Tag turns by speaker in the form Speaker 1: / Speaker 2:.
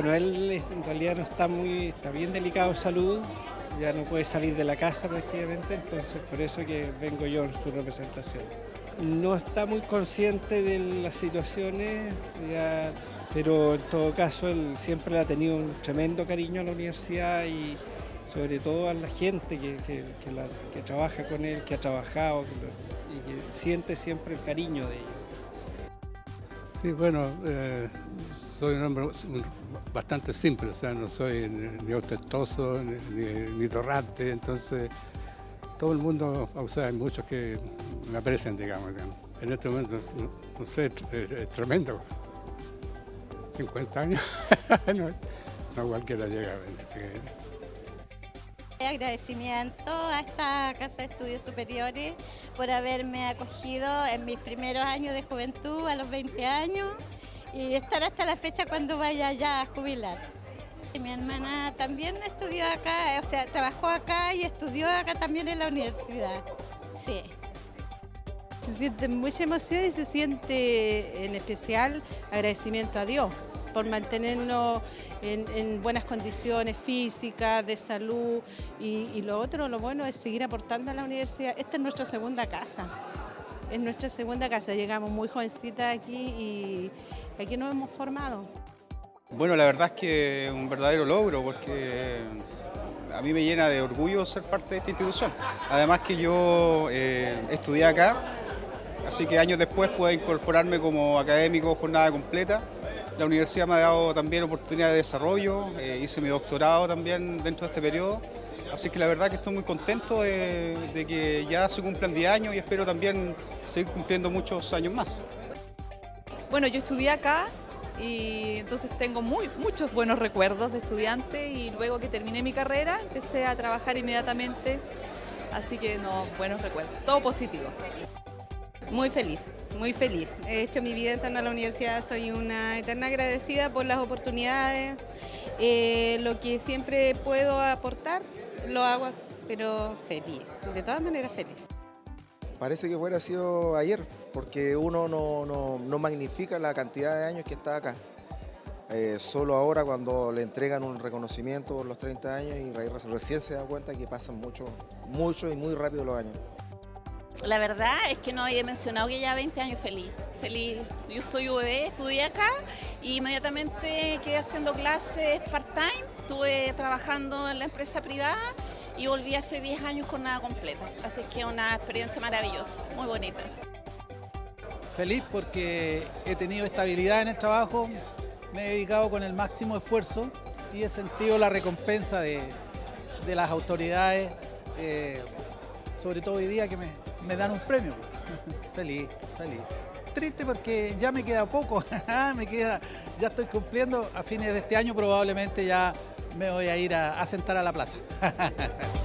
Speaker 1: Bueno, él en realidad no está muy, está bien delicado de salud, ya no puede salir de la casa prácticamente, entonces por eso que vengo yo en su representación. No está muy consciente de las situaciones, pero en todo caso él siempre ha tenido un tremendo cariño a la universidad y sobre todo a la gente que, trabaja con él, que ha trabajado y que siente siempre el cariño de ellos.
Speaker 2: Sí, bueno, eh, soy un hombre bastante simple, o sea, no soy ni ostentoso ni, torrante, entonces todo el mundo, o sea, hay muchos que me aprecian, digamos, En este momento, no, sé, es, tremendo. 50 años, no, cualquiera llega.
Speaker 3: Agradecimiento a esta Casa de Estudios Superiores por haberme acogido en mis primeros años de juventud, a los 20 años, y estar hasta la fecha cuando vaya ya a jubilar. Mi hermana también estudió acá, o sea, trabajó acá y estudió acá también en la universidad. Sí.
Speaker 4: Se siente mucha emoción y se siente en especial agradecimiento a Dios por mantenernos en, buenas condiciones físicas, de salud y, lo otro, lo bueno es seguir aportando a la universidad. Esta es nuestra segunda casa, es nuestra segunda casa, llegamos muy jovencitas aquí y aquí nos hemos formado.
Speaker 5: Bueno, la verdad es que es un verdadero logro porque a mí me llena de orgullo ser parte de esta institución. Además que yo eh, estudié acá, así que años después pude incorporarme como académico jornada completa la universidad me ha dado también oportunidad de desarrollo, eh, hice mi doctorado también dentro de este periodo, así que la verdad que estoy muy contento de, que ya se cumplan 10 años y espero también seguir cumpliendo muchos años más.
Speaker 6: Bueno, yo estudié acá y entonces tengo muy, muchos buenos recuerdos de estudiante y luego que terminé mi carrera empecé a trabajar inmediatamente, así que no, buenos recuerdos, todo positivo.
Speaker 7: Muy feliz, muy feliz. He hecho mi vida en la universidad, soy una eterna agradecida por las oportunidades, eh, lo que siempre puedo aportar lo hago, pero feliz, de todas maneras feliz.
Speaker 8: Parece que fuera sido ayer, porque uno no, magnifica la cantidad de años que está acá. Eh, solo ahora cuando le entregan un reconocimiento por los 30 años y recién se da cuenta que pasan mucho, mucho y muy rápido los años.
Speaker 9: La verdad es que no había mencionado que ya 20 años feliz. Feliz. Yo soy UBB, estudié acá y inmediatamente quedé haciendo clases part-time, estuve trabajando en la empresa privada y volví hace 10 años con nada completa. Así que una experiencia maravillosa, muy bonita.
Speaker 10: Feliz porque he tenido estabilidad en el trabajo, me he dedicado con el máximo esfuerzo y he sentido la recompensa de, las autoridades, eh, sobre todo hoy día que me, me dan un premio. feliz, feliz. Triste porque ya me queda poco, me queda, ya estoy cumpliendo, a fines de este año probablemente ya me voy a ir a, a sentar a la plaza.